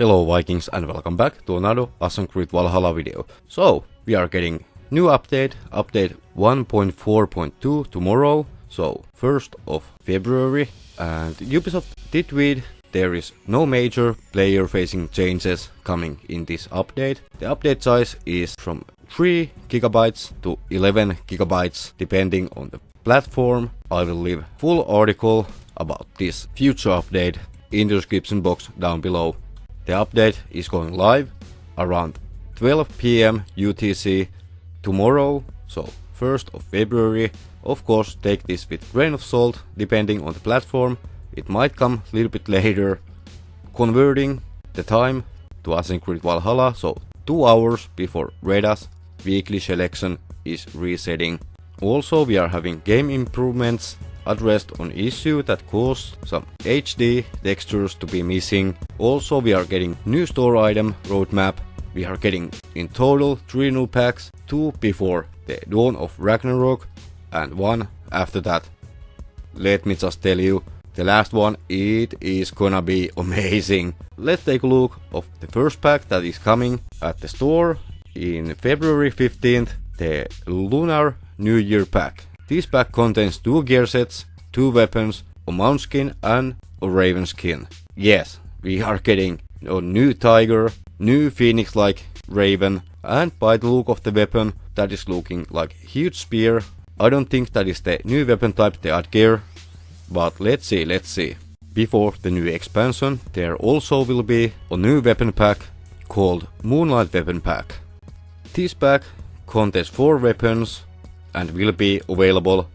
Hello Vikings and welcome back to another Assassin's Creed Valhalla video. So, we are getting new update, update 1.4.2 tomorrow, so 1st of February. And Ubisoft did tweet there is no major player facing changes coming in this update. The update size is from 3 gigabytes to 11 gigabytes depending on the platform. I will leave full article about this future update in the description box down below. The update is going live around 12 pm UTC tomorrow, so 1st of February. Of course, take this with grain of salt, depending on the platform. It might come a little bit later. Converting the time to Creed Valhalla, so 2 hours before Reda's weekly selection is resetting. Also, we are having game improvements addressed on issue that caused some HD textures to be missing. Also we are getting new store item roadmap. We are getting in total 3 new packs, 2 before the dawn of Ragnarok and 1 after that. Let me just tell you, the last one, it is gonna be amazing. Let's take a look of the first pack that is coming at the store in February 15th, the Lunar New Year pack. This pack contains two gear sets, two weapons, a mount skin and a raven skin. Yes, we are getting a new tiger, new phoenix-like raven, and by the look of the weapon, that is looking like huge spear. I don't think that is the new weapon type they add gear, but let's see, let's see. Before the new expansion, there also will be a new weapon pack called Moonlight Weapon Pack. This pack contains 4 weapons and will be available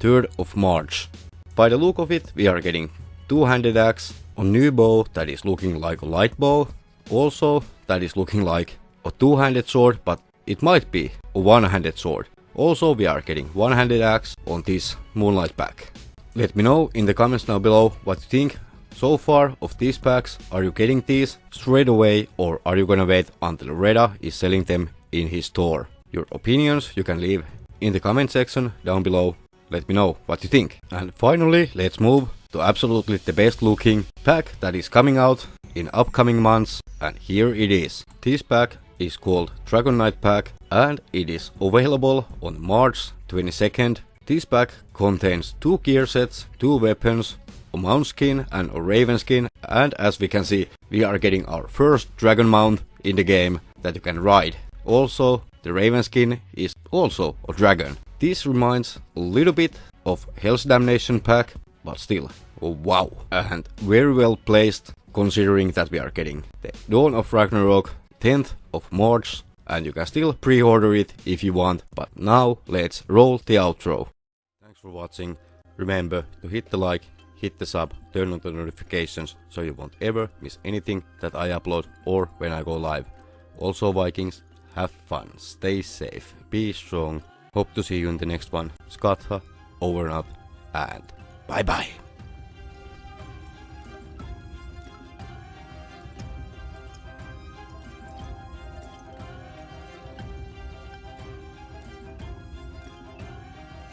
3rd of March. By the look of it, we are getting two-handed axe, a new bow that is looking like a light bow, also that is looking like a two-handed sword, but it might be a one-handed sword. Also we are getting one-handed axe on this Moonlight pack. Let me know in the comments down below what you think so far of these packs. Are you getting these straight away or are you gonna wait until Reda is selling them in his store? Your opinions you can leave in the comment section down below. Let me know what you think. And finally, let's move to absolutely the best looking pack that is coming out in upcoming months. And here it is. This pack is called Dragon Knight pack and it is available on March 22nd. This pack contains two gear sets, two weapons, a mount skin and a raven skin and as we can see we are getting our first dragon mount in the game that you can ride. Also the raven skin is also a dragon. This reminds a little bit of Hell's Damnation pack, but still, oh, wow. And very well placed considering that we are getting the Dawn of Ragnarok 10th of March and you can still pre-order it if you want, but now let's roll the outro. Thanks for watching, remember to hit the like, hit the sub, turn on the notifications so you won't ever miss anything that I upload or when I go live. Also Vikings, have fun, stay safe, be strong. Hope to see you in the next one. Skatha, over and out, and bye bye.